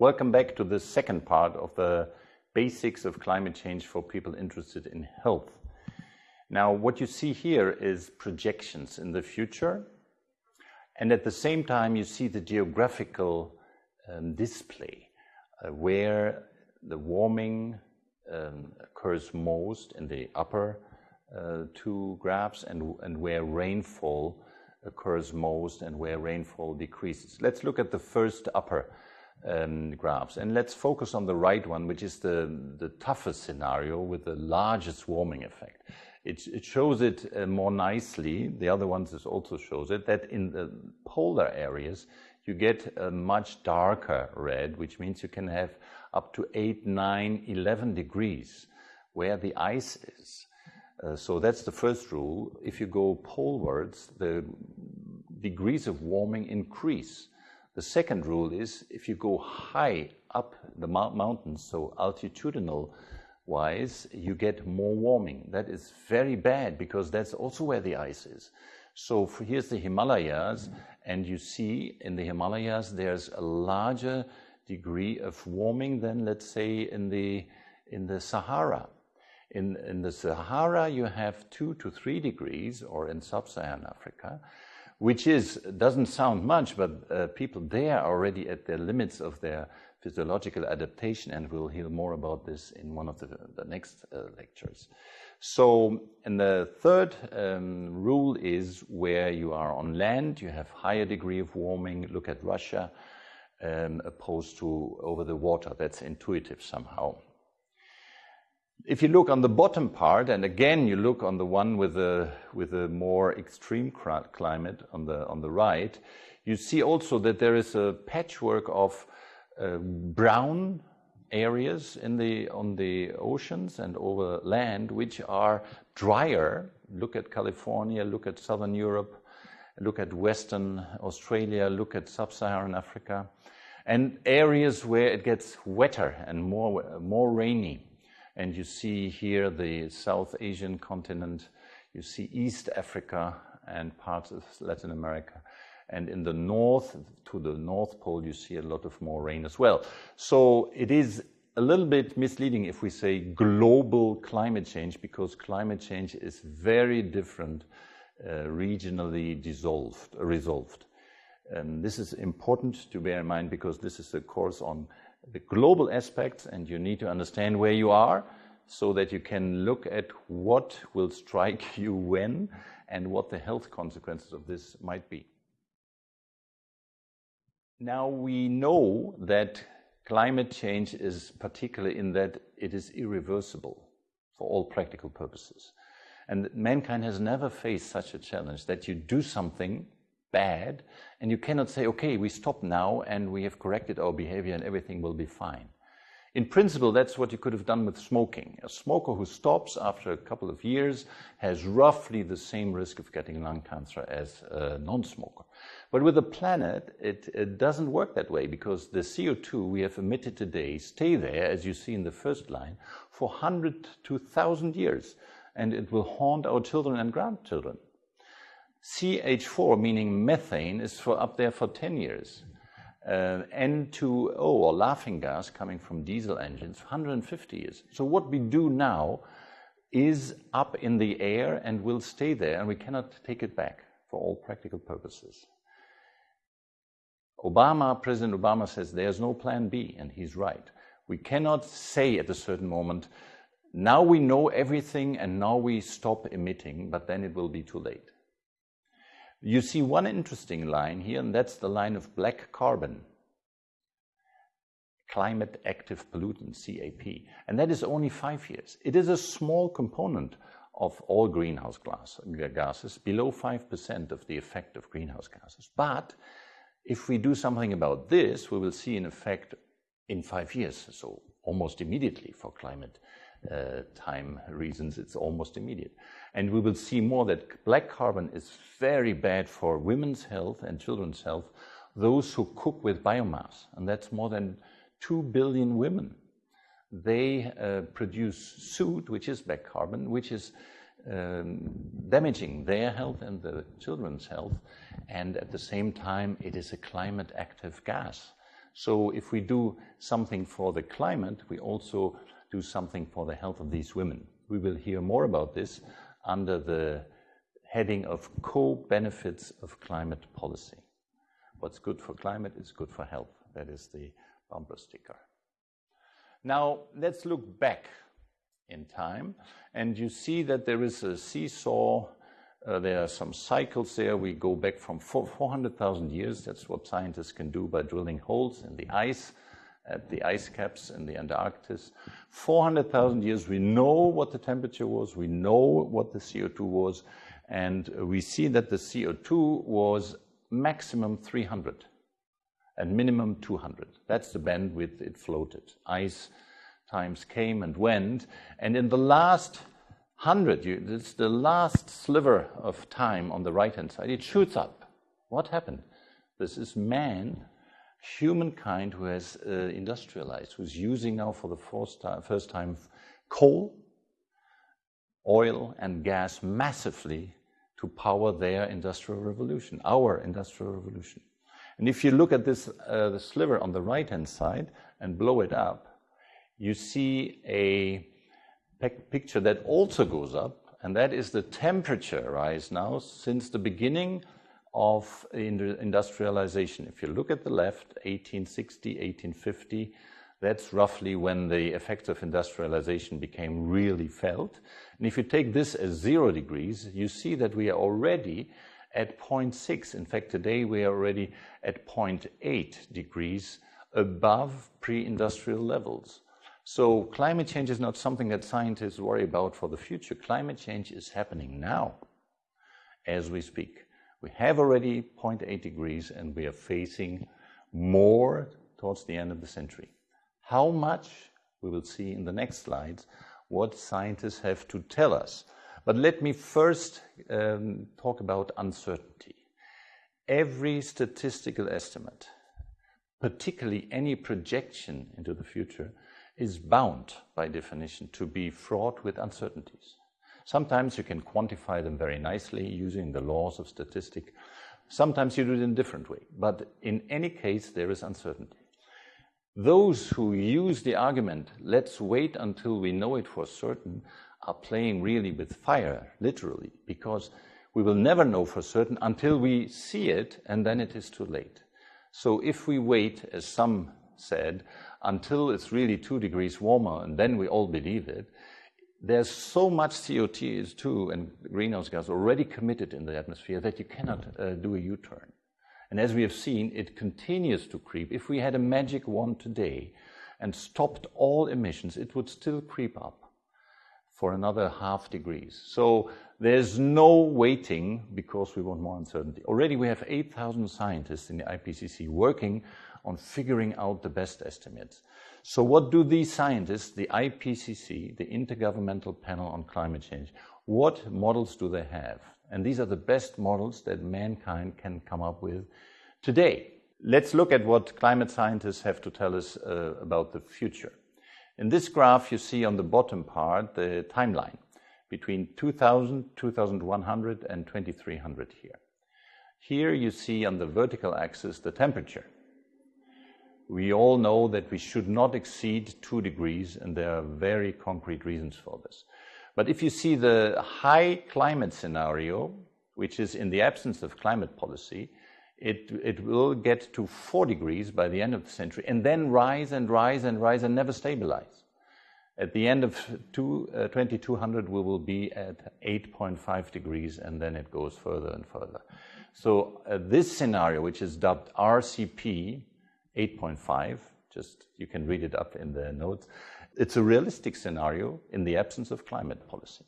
Welcome back to the second part of the basics of climate change for people interested in health. Now, what you see here is projections in the future, and at the same time, you see the geographical um, display uh, where the warming um, occurs most in the upper uh, two graphs and, and where rainfall occurs most and where rainfall decreases. Let's look at the first upper graphs. And let's focus on the right one, which is the, the toughest scenario with the largest warming effect. It, it shows it uh, more nicely. The other ones also shows it that in the polar areas, you get a much darker red, which means you can have up to 8, 9, 11 degrees where the ice is. Uh, so that's the first rule. If you go polewards, the degrees of warming increase. The second rule is if you go high up the mountains, so altitudinal wise, you get more warming. That is very bad because that's also where the ice is. So here's the Himalayas, and you see in the Himalayas there's a larger degree of warming than, let's say, in the in the Sahara. In, in the Sahara, you have two to three degrees, or in sub-Saharan Africa, which is doesn't sound much, but uh, people there are already at the limits of their physiological adaptation, and we'll hear more about this in one of the, the next uh, lectures. So, and the third um, rule is where you are on land, you have higher degree of warming. Look at Russia, um, opposed to over the water. That's intuitive somehow. If you look on the bottom part, and again you look on the one with a, with a more extreme climate on the, on the right, you see also that there is a patchwork of uh, brown areas in the, on the oceans and over land which are drier. Look at California, look at southern Europe, look at Western Australia, look at sub Saharan Africa, and areas where it gets wetter and more, more rainy. And you see here the South Asian continent, you see East Africa and parts of Latin America. And in the north, to the North Pole, you see a lot of more rain as well. So it is a little bit misleading if we say global climate change, because climate change is very different, uh, regionally dissolved, resolved. And this is important to bear in mind because this is a course on the global aspects, and you need to understand where you are so that you can look at what will strike you when and what the health consequences of this might be. Now we know that climate change is particular in that it is irreversible for all practical purposes. And mankind has never faced such a challenge that you do something bad, and you cannot say, okay, we stop now and we have corrected our behavior and everything will be fine. In principle, that's what you could have done with smoking. A smoker who stops after a couple of years has roughly the same risk of getting lung cancer as a non smoker. But with the planet, it, it, doesn't work that way because the CO2 we have emitted today stay there, as you see in the first line, for 100 to 1,000 years, and it will haunt our children and grandchildren. CH4, meaning methane, is for up there for 10 years. Uh, N2O, or laughing gas, coming from diesel engines, 150 years. So what we do now is up in the air and will stay there, and we cannot take it back for all practical purposes. Obama, President Obama says there's no plan B, and he's right. We cannot say at a certain moment, now we know everything and now we stop emitting, but then it will be too late. You see one interesting line here, and that's the line of black carbon, climate active pollutant, CAP. And that is only five years. It is a small component of all greenhouse gases, below 5% of the effect of greenhouse gases. But if we do something about this, we will see an effect in five years, so almost immediately for climate uh, time reasons, it's almost immediate. And we will see more that black carbon is very bad for women's health and children's health, those who cook with biomass, and that's more than 2 billion women. They uh, produce soot, which is black carbon, which is um, damaging their health and the children's health, and at the same time, it is a climate active gas. So if we do something for the climate, we also do something for the health of these women. We will hear more about this under the heading of co-benefits of climate policy. What's good for climate is good for health. That is the bumper sticker. Now, let's look back in time, and you see that there is a seesaw. Uh, there are some cycles there. We go back from 400,000 years. That's what scientists can do by drilling holes in the ice at the ice caps in the Antarctic. 400,000 years, we know what the temperature was, we know what the CO2 was, and we see that the CO2 was maximum 300 and minimum 200. That's the bandwidth it floated. Ice times came and went, and in the last hundred, it's the last sliver of time on the right hand side, it shoots up. What happened? This is man humankind who has uh, industrialized, who's using now for the first time, first time coal, oil, and gas massively to power their industrial revolution, our industrial revolution. And if you look at this uh, the sliver on the right hand side and blow it up, you see a picture that also goes up, and that is the temperature rise now since the beginning of industrialization. If you look at the left, 1860, 1850, that's roughly when the effects of industrialization became really felt. And if you take this as zero degrees, you see that we are already at 0.6. In fact, today we are already at 0.8 degrees above pre industrial levels. So, climate change is not something that scientists worry about for the future. Climate change is happening now as we speak. We have already 0.8 degrees and we are facing more towards the end of the century. How much we will see in the next slides what scientists have to tell us. But let me first um, talk about uncertainty. Every statistical estimate, particularly any projection into the future, is bound by definition to be fraught with uncertainties. Sometimes you can quantify them very nicely using the laws of statistics. Sometimes you do it in a different way. But in any case, there is uncertainty. Those who use the argument, let's wait until we know it for certain, are playing really with fire, literally, because we will never know for certain until we see it, and then it is too late. So if we wait, as some said, until it's really two degrees warmer, and then we all believe it, there's so much CO2 and greenhouse gas already committed in the atmosphere that you cannot uh, do a U turn. And as we have seen, it continues to creep. If we had a magic wand today and stopped all emissions, it would still creep up for another half degrees. So there's no waiting because we want more uncertainty. Already we have 8,000 scientists in the IPCC working on figuring out the best estimates. So, what do these scientists, the IPCC, the Intergovernmental Panel on Climate Change, what models do they have? And these are the best models that mankind can come up with today. Let's look at what climate scientists have to tell us uh, about the future. In this graph, you see on the bottom part the timeline between 2000, 2100, and 2300 here. Here you see on the vertical axis the temperature we all know that we should not exceed two degrees, and there are very concrete reasons for this. But if you see the high climate scenario, which is in the absence of climate policy, it, it will get to four degrees by the end of the century and then rise and rise and rise and never stabilize. At the end of two, uh, 2200, we will be at 8.5 degrees and then it goes further and further. So, uh, this scenario, which is dubbed RCP, 8.5, just you can read it up in the notes. It's a realistic scenario in the absence of climate policy.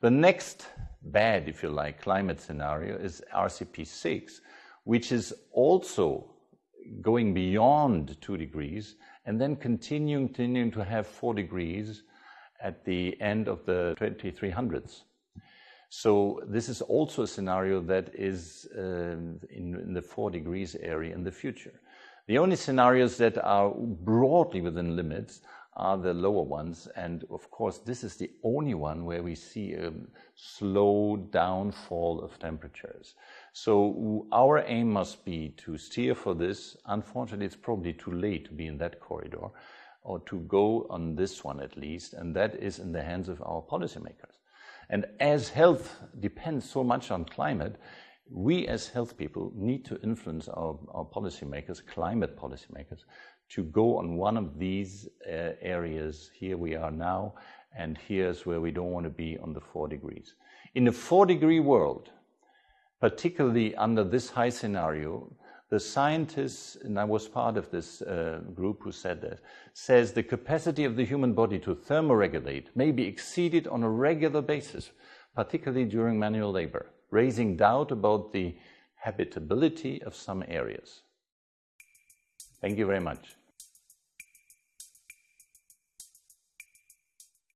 The next bad, if you like, climate scenario is RCP 6, which is also going beyond 2 degrees and then continuing, continuing to have 4 degrees at the end of the 2300s. So this is also a scenario that is uh, in, in, the 4 degrees area in the future. The only scenarios that are broadly within limits are the lower ones. And of course, this is the only one where we see a slow downfall of temperatures. So our aim must be to steer for this. Unfortunately, it's probably too late to be in that corridor or to go on this one at least, and that is in the hands of our policymakers. And as health depends so much on climate, we as health people need to influence our, our policymakers, climate policymakers, to go on one of these uh, areas. Here we are now, and here's where we don't want to be on the four degrees. In a four degree world, particularly under this high scenario, the scientists, and I was part of this uh, group who said that, says the capacity of the human body to thermoregulate may be exceeded on a regular basis, particularly during manual labor, raising doubt about the habitability of some areas. Thank you very much.